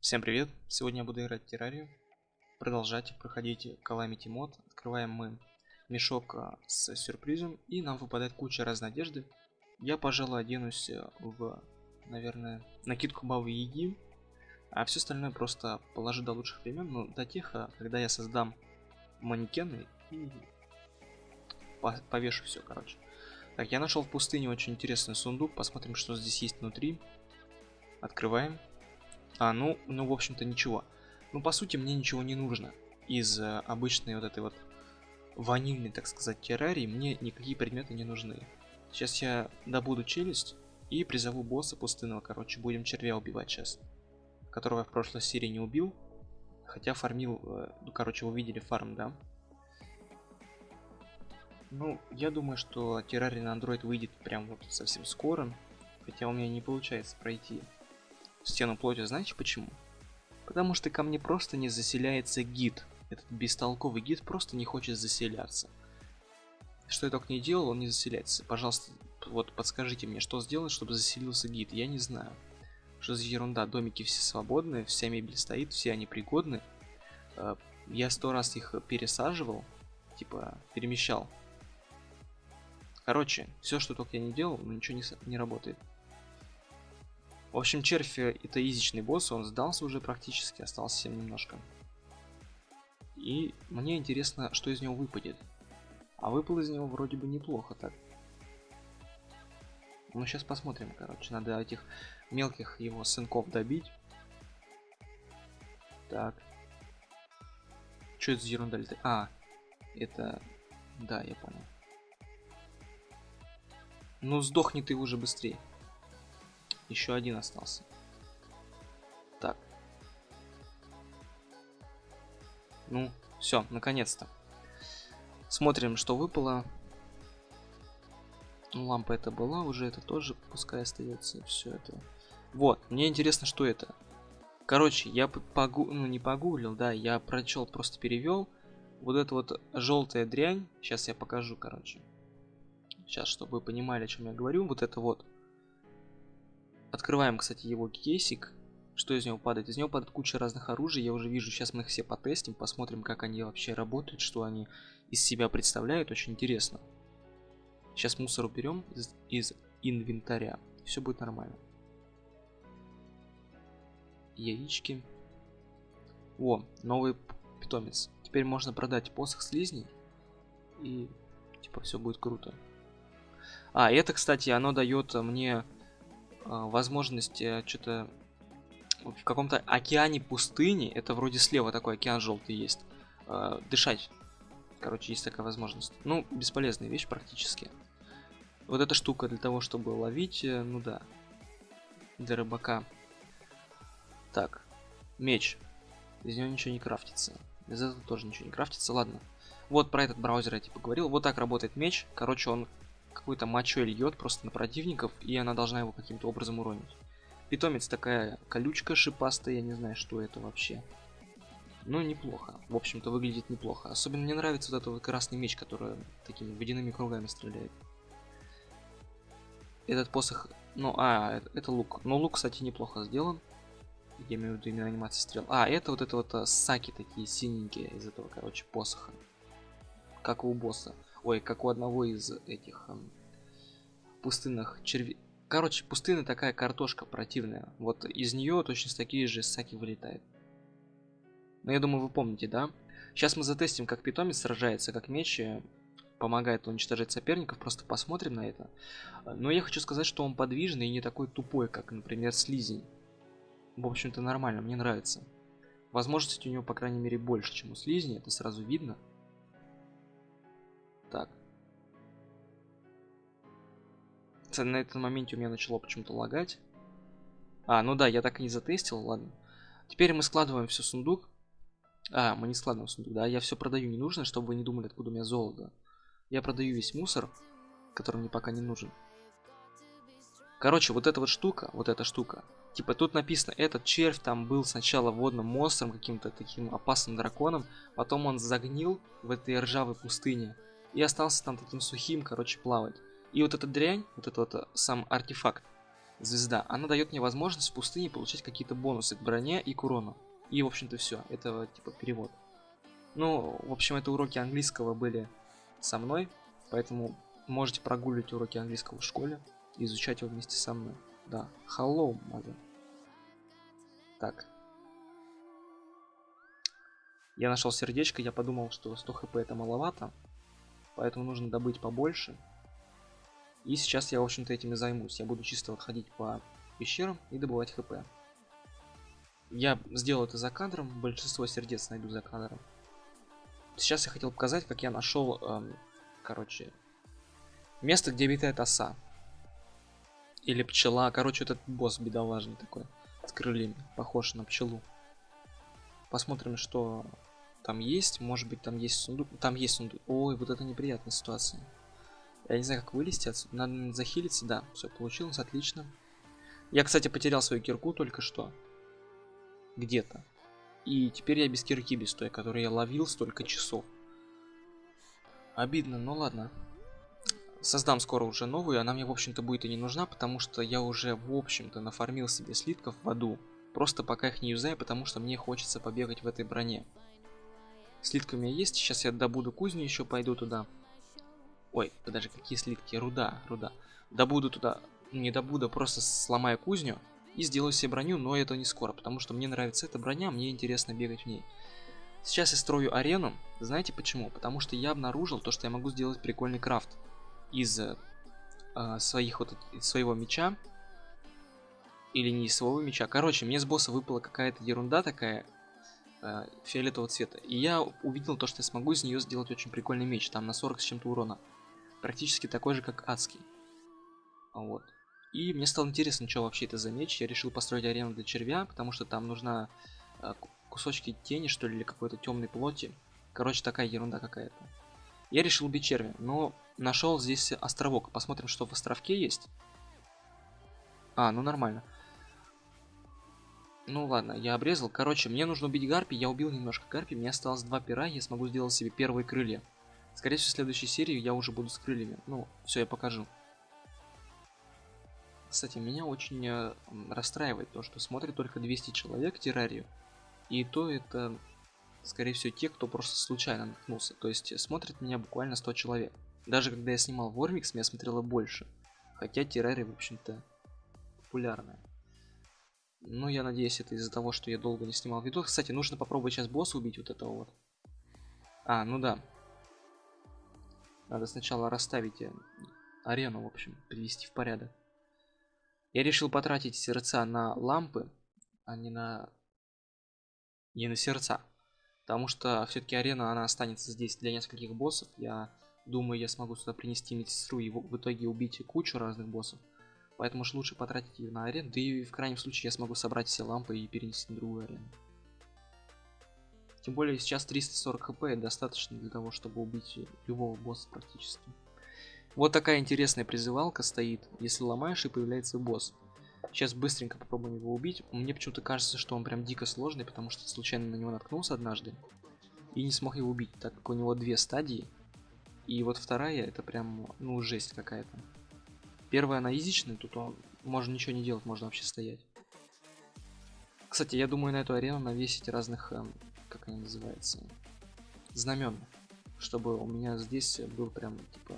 Всем привет! Сегодня я буду играть в террарию. Продолжать проходить Calamity мод. Открываем мы мешок а, с сюрпризом. И нам выпадает куча разной одежды. Я, пожалуй, оденусь э, в, наверное, накидку Бавы Яги. А все остальное просто положу до лучших времен. Но до тех, а, когда я создам манекены и повешу все, короче. Так, я нашел в пустыне очень интересный сундук. Посмотрим, что здесь есть внутри. Открываем. А, ну, ну, в общем-то, ничего. Ну, по сути, мне ничего не нужно. Из э, обычной вот этой вот ванильной, так сказать, террарии мне никакие предметы не нужны. Сейчас я добуду челюсть и призову босса пустынного, короче, будем червя убивать сейчас. Которого я в прошлой серии не убил. Хотя фармил, э, ну, короче, вы видели фарм, да? Ну, я думаю, что террарий на Android выйдет прям вот совсем скоро. Хотя у меня не получается пройти стену плоти, знаете почему? Потому что ко мне просто не заселяется гид. Этот бестолковый гид просто не хочет заселяться. Что я только не делал, он не заселяется. Пожалуйста, вот подскажите мне, что сделать, чтобы заселился гид. Я не знаю. Что за ерунда, домики все свободные, вся мебель стоит, все они пригодны. Э, я сто раз их пересаживал, типа перемещал. Короче, все, что только я не делал, но ничего не, не работает. В общем, червь это изичный босс, он сдался уже практически, остался совсем немножко. И мне интересно, что из него выпадет. А выпал из него вроде бы неплохо так. Ну, сейчас посмотрим, короче. Надо этих мелких его сынков добить. Так. Что это за ерунда летает? А, это... Да, я понял. Ну, сдохни ты уже быстрее. Еще один остался. Так. Ну, все, наконец-то. Смотрим, что выпало. Ну, лампа это была уже, это тоже пускай остается. Все это. Вот, мне интересно, что это. Короче, я погу... ну не погуглил, да, я прочел, просто перевел. Вот эта вот желтая дрянь, сейчас я покажу, короче. Сейчас, чтобы вы понимали, о чем я говорю, вот это вот Открываем, кстати, его кейсик. Что из него падает? Из него падает куча разных оружий. Я уже вижу, сейчас мы их все потестим, посмотрим, как они вообще работают, что они из себя представляют. Очень интересно. Сейчас мусор уберем из, из инвентаря. Все будет нормально. Яички. О, новый питомец. Теперь можно продать посох слизней. И типа все будет круто. А, это, кстати, оно дает мне возможность э, что-то в каком-то океане пустыни, это вроде слева такой океан желтый есть, а, дышать. Короче, есть такая возможность. Ну, бесполезная вещь практически. Вот эта штука для того, чтобы ловить, э, ну да, для рыбака. Так, меч. Из него ничего не крафтится. Из этого тоже ничего не крафтится, ладно. Вот про этот браузер я типа говорил. Вот так работает меч. Короче, он какой-то мочой льет просто на противников, и она должна его каким-то образом уронить. Питомец такая колючка шипастая, я не знаю, что это вообще. Ну, неплохо. В общем-то, выглядит неплохо. Особенно мне нравится вот этот вот красный меч, который такими водяными кругами стреляет. Этот посох... Ну, а, это лук. Но лук, кстати, неплохо сделан. Я имею в виду именно анимация стрел. А, это вот это вот а, саки такие синенькие из этого, короче, посоха. Как у босса. Ой, как у одного из этих эм, пустынных червей. Короче, пустыня такая картошка противная. Вот из нее точно такие же саки вылетают. Но я думаю, вы помните, да? Сейчас мы затестим, как питомец сражается, как меч э, помогает уничтожать соперников. Просто посмотрим на это. Но я хочу сказать, что он подвижный и не такой тупой, как, например, слизень. В общем-то, нормально, мне нравится. Возможности у него, по крайней мере, больше, чем у слизни, это сразу видно. На этом моменте у меня начало почему-то лагать. А, ну да, я так и не затестил, ладно. Теперь мы складываем все в сундук. А, мы не складываем в сундук, да, я все продаю не нужно, чтобы вы не думали, откуда у меня золото. Я продаю весь мусор, который мне пока не нужен. Короче, вот эта вот штука, вот эта штука. Типа тут написано, этот червь там был сначала водным монстром, каким-то таким опасным драконом. Потом он загнил в этой ржавой пустыне и остался там таким сухим, короче, плавать. И вот эта дрянь, вот этот вот э, сам артефакт, Звезда. Она дает мне возможность в пустыне получать какие-то бонусы к броне и к урону. И, в общем-то, все. Это, типа, перевод. Ну, в общем, это уроки английского были со мной. Поэтому можете прогуливать уроки английского в школе. И изучать его вместе со мной. Да. Hello, mother. Так. Я нашел сердечко, я подумал, что 100 хп это маловато. Поэтому нужно добыть побольше. И сейчас я, в общем-то, этим и займусь. Я буду чисто вот ходить по пещерам и добывать хп. Я сделал это за кадром, большинство сердец найду за кадром. Сейчас я хотел показать, как я нашел, эм, короче, место, где обитает оса. Или пчела. Короче, этот босс бедолажный такой, с крыльями, похож на пчелу. Посмотрим, что там есть. Может быть, там есть сундук. Там есть сундук. Ой, вот это неприятная ситуация. Я не знаю, как вылезти отсюда. Надо захилиться, да. Все, получилось, отлично. Я, кстати, потерял свою кирку только что. Где-то. И теперь я без кирки, без той, которую я ловил столько часов. Обидно, но ладно. Создам скоро уже новую, она мне, в общем-то, будет и не нужна, потому что я уже, в общем-то, нафармил себе слитков в аду. Просто пока их не юзаю, потому что мне хочется побегать в этой броне. Слитка у меня есть, сейчас я добуду кузню, еще пойду туда. Ой, подожди, какие слитки? Руда, руда. Добуду туда, не добуду, просто сломаю кузню и сделаю себе броню, но это не скоро, потому что мне нравится эта броня, мне интересно бегать в ней. Сейчас я строю арену, знаете почему? Потому что я обнаружил то, что я могу сделать прикольный крафт из э, своих вот из своего меча или не из своего меча. Короче, мне с босса выпала какая-то ерунда такая э, фиолетового цвета, и я увидел то, что я смогу из нее сделать очень прикольный меч, там на 40 с чем-то урона практически такой же, как адский. Вот. И мне стало интересно, что вообще это за меч. Я решил построить арену для червя, потому что там нужна э, кусочки тени, что ли, или какой-то темной плоти. Короче, такая ерунда какая-то. Я решил убить червя, но нашел здесь островок. Посмотрим, что в островке есть. А, ну нормально. Ну ладно, я обрезал. Короче, мне нужно убить гарпи. Я убил немножко гарпи. Мне осталось два пера. Я смогу сделать себе первые крылья. Скорее всего, в следующей серии я уже буду с крыльями. Ну, все, я покажу. Кстати, меня очень э, расстраивает то, что смотрит только 200 человек террарию. И то это, скорее всего, те, кто просто случайно наткнулся. То есть смотрит меня буквально 100 человек. Даже когда я снимал Вормикс, меня смотрело больше. Хотя террария, в общем-то, популярная. Но я надеюсь, это из-за того, что я долго не снимал видос. Кстати, нужно попробовать сейчас босса убить вот этого вот. А, ну да. Надо сначала расставить э, арену, в общем, привести в порядок. Я решил потратить сердца на лампы, а не на... Не на сердца. Потому что все-таки арена, она останется здесь для нескольких боссов. Я думаю, я смогу сюда принести медсестру и в итоге убить кучу разных боссов. Поэтому уж лучше потратить ее на арену. Да и в крайнем случае я смогу собрать все лампы и перенести на другую арену. Тем более сейчас 340 хп достаточно для того, чтобы убить любого босса практически. Вот такая интересная призывалка стоит. Если ломаешь и появляется босс. Сейчас быстренько попробуем его убить. Мне почему-то кажется, что он прям дико сложный, потому что случайно на него наткнулся однажды. И не смог его убить, так как у него две стадии. И вот вторая, это прям, ну, жесть какая-то. Первая, она изичная, тут он, можно ничего не делать, можно вообще стоять. Кстати, я думаю на эту арену навесить разных эм, как они называются, знамен, чтобы у меня здесь был прям типа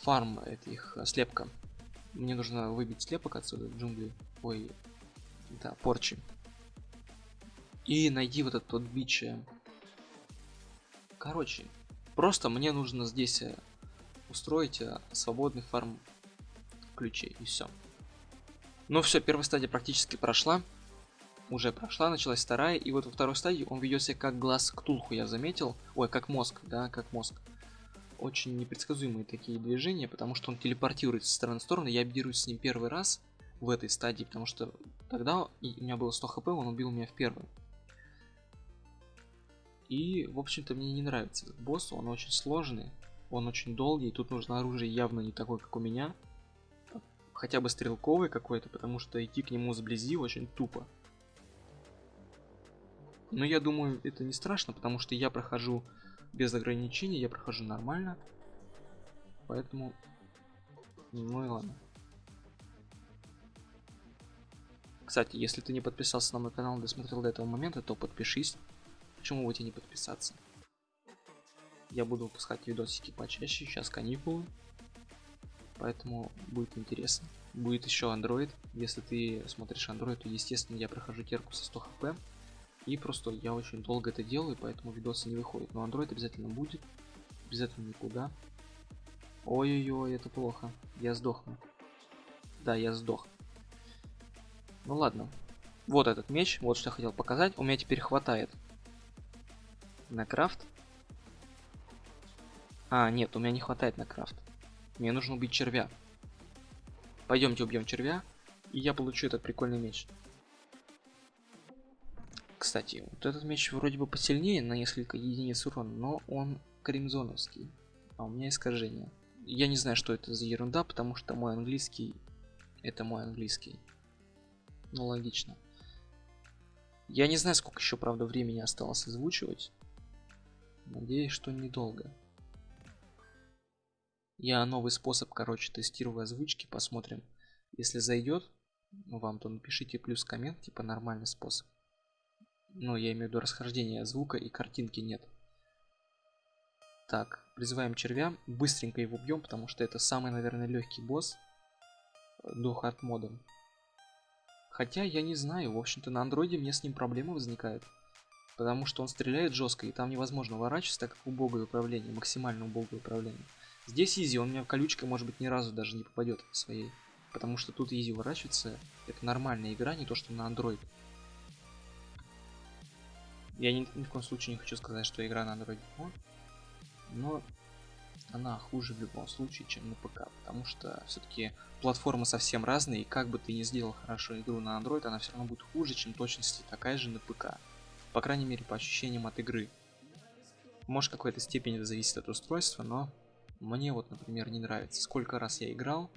фарм этих э, слепка. Мне нужно выбить слепок отсюда, джунгли, ой, да, порчи. И найди вот этот тот бич. Э. Короче, просто мне нужно здесь э, устроить свободный фарм ключей и все. Ну все, первая стадия практически прошла уже прошла, началась вторая, и вот во второй стадии он ведет себя как глаз Ктулху, я заметил. Ой, как мозг, да, как мозг. Очень непредсказуемые такие движения, потому что он телепортируется с стороны в сторону. Я берусь с ним первый раз в этой стадии, потому что тогда у меня было 100 хп, он убил меня в первый. И, в общем-то, мне не нравится этот босс, он очень сложный, он очень долгий, тут нужно оружие явно не такое, как у меня. Хотя бы стрелковый какой-то, потому что идти к нему сблизи очень тупо. Но я думаю, это не страшно, потому что я прохожу без ограничений, я прохожу нормально. Поэтому... Ну и ладно. Кстати, если ты не подписался на мой канал, досмотрел до этого момента, то подпишись. Почему бы тебе не подписаться? Я буду выпускать видосики почаще, сейчас каникулы. Поэтому будет интересно. Будет еще Android. Если ты смотришь Android, то естественно я прохожу терку со 100 хп. И просто я очень долго это делаю, поэтому видосы не выходят. Но Android обязательно будет. Без этого никуда. Ой-ой-ой, это плохо. Я сдохну. Да, я сдох. Ну ладно. Вот этот меч, вот что я хотел показать. У меня теперь хватает на крафт. А, нет, у меня не хватает на крафт. Мне нужно убить червя. Пойдемте убьем червя, и я получу этот прикольный меч. Кстати, вот этот меч вроде бы посильнее на несколько единиц урона, но он кримзоновский. А у меня искажение. Я не знаю, что это за ерунда, потому что мой английский... Это мой английский. Ну, логично. Я не знаю, сколько еще, правда, времени осталось озвучивать. Надеюсь, что недолго. Я новый способ, короче, тестирую озвучки, посмотрим. Если зайдет вам, то напишите плюс коммент, типа нормальный способ. Ну, я имею в виду расхождение звука и картинки нет. Так, призываем червя. Быстренько его бьем, потому что это самый, наверное, легкий босс до хард мода. Хотя я не знаю, в общем-то на андроиде мне с ним проблемы возникают. Потому что он стреляет жестко, и там невозможно уворачиваться, так как убогое управление, максимально убогое управление. Здесь изи, он меня колючкой, может быть, ни разу даже не попадет своей. Потому что тут изи уворачиваться, это нормальная игра, не то что на Android. Я ни, ни в коем случае не хочу сказать, что игра на Android но она хуже в любом случае, чем на ПК, потому что все-таки платформы совсем разные, и как бы ты ни сделал хорошо игру на Android, она все равно будет хуже, чем точности такая же на ПК. По крайней мере, по ощущениям от игры. Может, какой-то степени это зависит от устройства, но мне вот, например, не нравится. Сколько раз я играл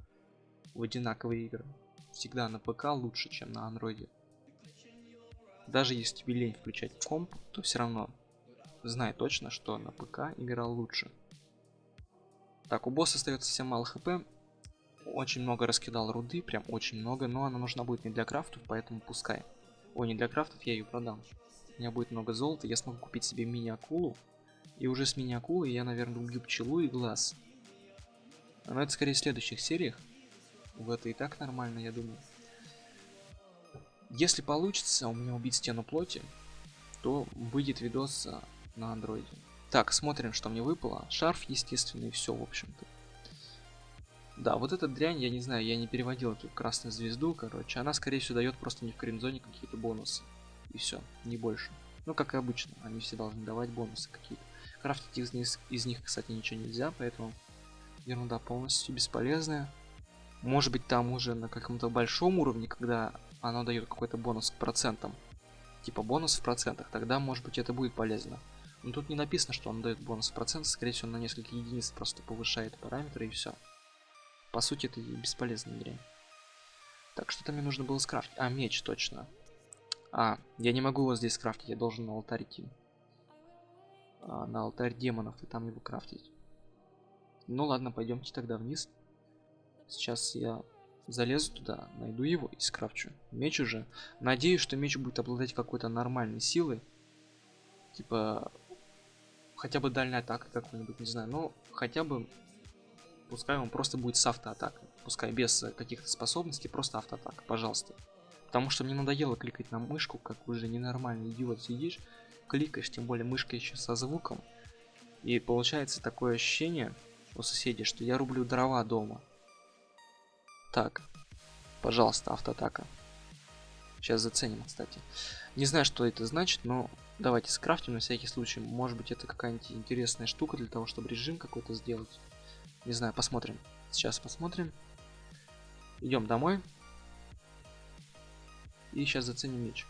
в одинаковые игры, всегда на ПК лучше, чем на андроиде. Даже если тебе лень включать комп, то все равно знай точно, что на ПК играл лучше. Так, у босса остается совсем мало хп. Очень много раскидал руды, прям очень много, но она нужна будет не для крафтов, поэтому пускай. Ой, не для крафтов, я ее продам. У меня будет много золота, я смогу купить себе мини-акулу. И уже с мини-акулой я, наверное, убью пчелу и глаз. Но это скорее в следующих сериях. В это и так нормально, я думаю. Если получится у меня убить стену плоти, то выйдет видос на андроиде. Так, смотрим, что мне выпало. Шарф, естественно, и все, в общем-то. Да, вот эта дрянь, я не знаю, я не переводил эту красную звезду, короче. Она, скорее всего, дает просто не в кринзоне какие-то бонусы. И все, не больше. Ну, как и обычно, они все должны давать бонусы какие-то. Крафтить из них, из них, кстати, ничего нельзя, поэтому ерунда полностью бесполезная. Может быть, там уже на каком-то большом уровне, когда оно дает какой-то бонус к процентам, типа бонус в процентах, тогда, может быть, это будет полезно. Но тут не написано, что он дает бонус в процент, скорее всего, на несколько единиц просто повышает параметры и все. По сути, это бесполезная дрянь. Так, что-то мне нужно было скрафтить. А, меч, точно. А, я не могу его здесь скрафтить, я должен на алтарь идти. А, на алтарь демонов и там его крафтить. Ну ладно, пойдемте тогда вниз. Сейчас я залезу туда, найду его и скрафчу. Меч уже. Надеюсь, что меч будет обладать какой-то нормальной силой. Типа хотя бы дальняя атака какой-нибудь, не знаю, но хотя бы пускай он просто будет с автоатакой, пускай без каких-то способностей, просто автоатака, пожалуйста. Потому что мне надоело кликать на мышку, как уже ненормальный идиот сидишь, кликаешь, тем более мышка еще со звуком, и получается такое ощущение у соседей, что я рублю дрова дома. Так, пожалуйста, автоатака. Сейчас заценим, кстати. Не знаю, что это значит, но давайте скрафтим на всякий случай. Может быть, это какая-нибудь интересная штука для того, чтобы режим какой-то сделать. Не знаю, посмотрим. Сейчас посмотрим. Идем домой. И сейчас заценим меч.